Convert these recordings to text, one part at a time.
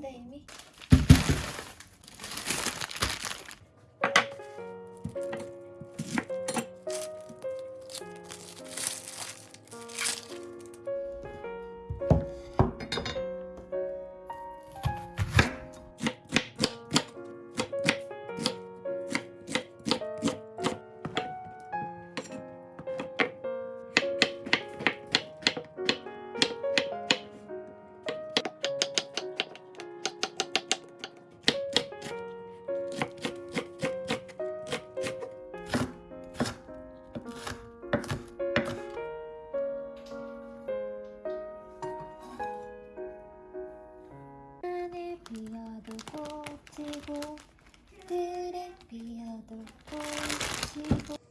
Amy. 비어도 꽃이고 그래 비어도 꽃이고.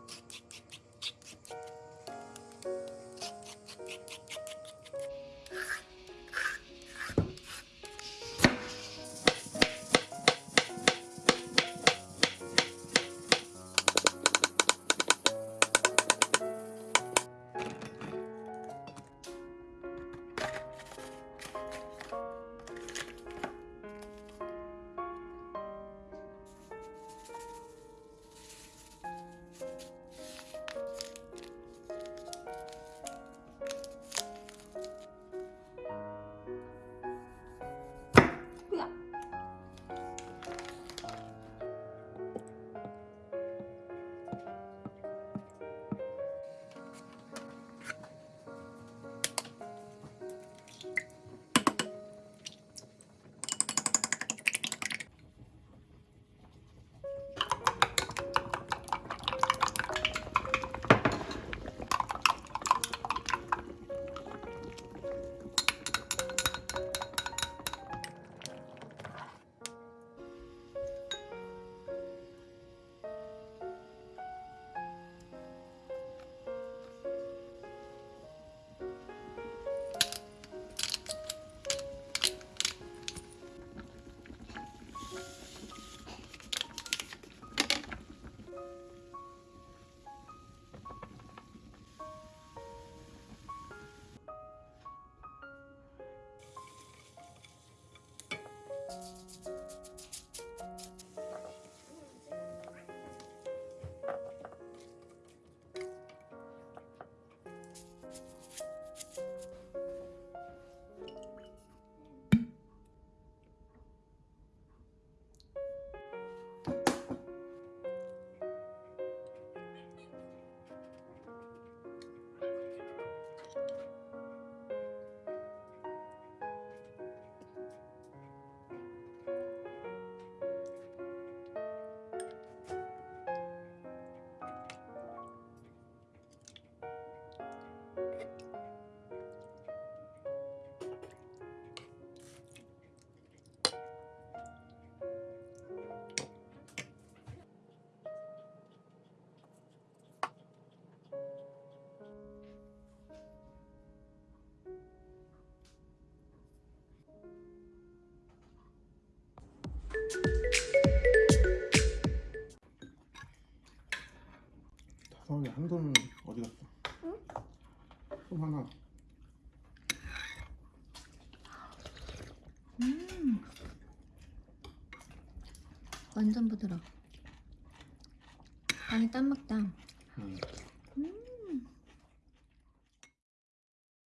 한손은 어디 갔어? 손 하나 음. 완전 부드러. 안에 땀 먹다.